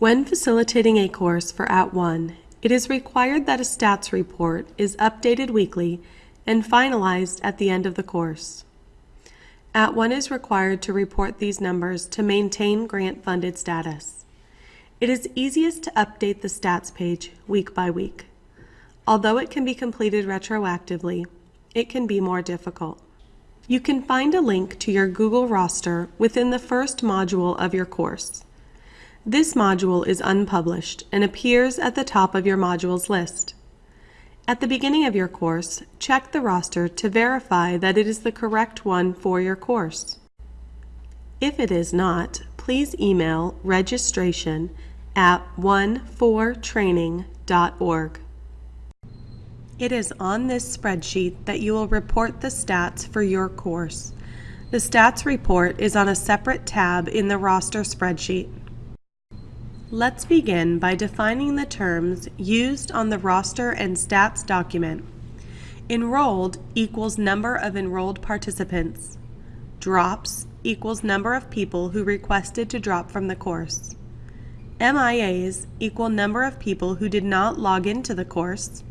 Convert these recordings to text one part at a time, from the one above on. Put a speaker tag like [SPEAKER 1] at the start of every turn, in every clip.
[SPEAKER 1] When facilitating a course for At One, it is required that a stats report is updated weekly and finalized at the end of the course. At One is required to report these numbers to maintain grant-funded status. It is easiest to update the stats page week by week. Although it can be completed retroactively, it can be more difficult. You can find a link to your Google roster within the first module of your course. This module is unpublished and appears at the top of your modules list. At the beginning of your course, check the roster to verify that it is the correct one for your course. If it is not, please email registration at onefortraining.org. It is on this spreadsheet that you will report the stats for your course. The stats report is on a separate tab in the roster spreadsheet. Let's begin by defining the terms used on the roster and stats document. Enrolled equals number of enrolled participants. Drops equals number of people who requested to drop from the course. MIAs equal number of people who did not log into the course.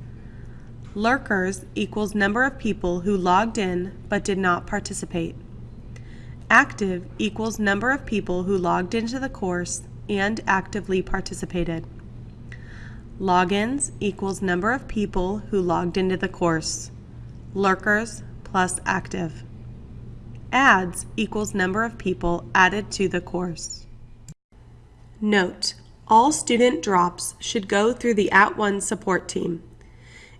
[SPEAKER 1] Lurkers equals number of people who logged in but did not participate. Active equals number of people who logged into the course and actively participated. Logins equals number of people who logged into the course. Lurkers plus active. Adds equals number of people added to the course. Note, all student drops should go through the At One support team.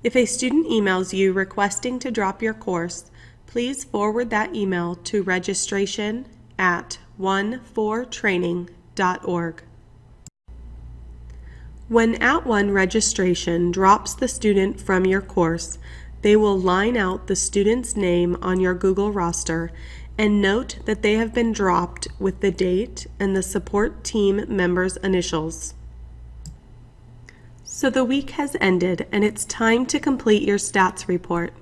[SPEAKER 1] If a student emails you requesting to drop your course, please forward that email to registration at onefortraining.org. When At One registration drops the student from your course, they will line out the student's name on your Google roster and note that they have been dropped with the date and the support team member's initials. So the week has ended and it's time to complete your stats report.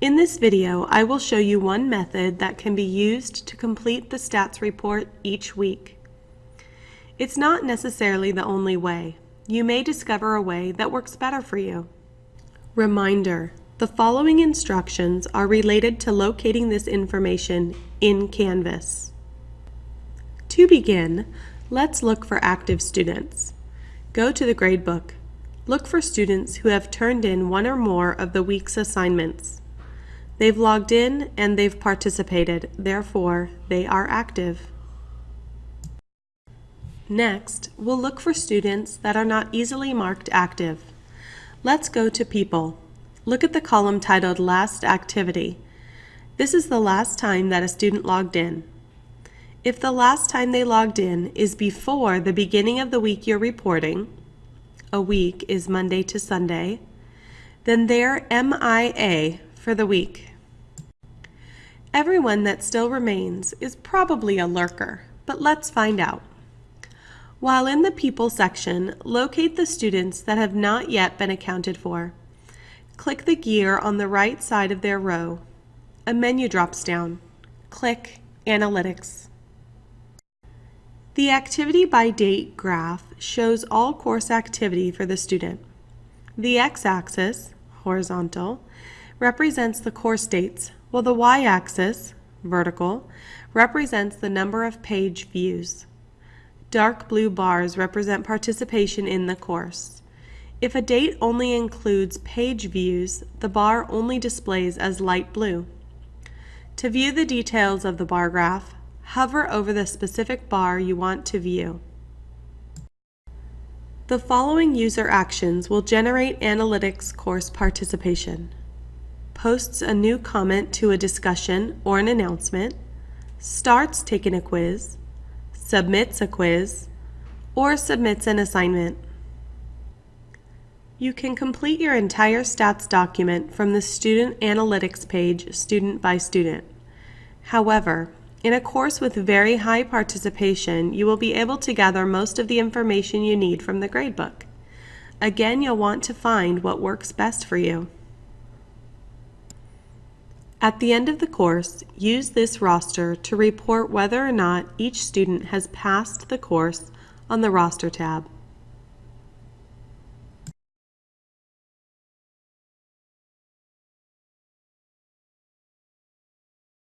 [SPEAKER 1] In this video, I will show you one method that can be used to complete the stats report each week. It's not necessarily the only way. You may discover a way that works better for you. Reminder, the following instructions are related to locating this information in Canvas. To begin, let's look for active students. Go to the gradebook. Look for students who have turned in one or more of the week's assignments. They've logged in and they've participated, therefore they are active. Next, we'll look for students that are not easily marked active. Let's go to People. Look at the column titled Last Activity. This is the last time that a student logged in. If the last time they logged in is before the beginning of the week you're reporting, a week is Monday to Sunday, then they're MIA for the week. Everyone that still remains is probably a lurker, but let's find out. While in the People section, locate the students that have not yet been accounted for. Click the gear on the right side of their row. A menu drops down. Click Analytics. The activity by date graph shows all course activity for the student. The x-axis, horizontal, represents the course dates, while the y-axis, vertical, represents the number of page views. Dark blue bars represent participation in the course. If a date only includes page views, the bar only displays as light blue. To view the details of the bar graph, hover over the specific bar you want to view. The following user actions will generate analytics course participation. Posts a new comment to a discussion or an announcement, starts taking a quiz, submits a quiz, or submits an assignment. You can complete your entire stats document from the Student Analytics page student by student. However, in a course with very high participation, you will be able to gather most of the information you need from the gradebook. Again, you'll want to find what works best for you. At the end of the course, use this roster to report whether or not each student has passed the course on the Roster tab.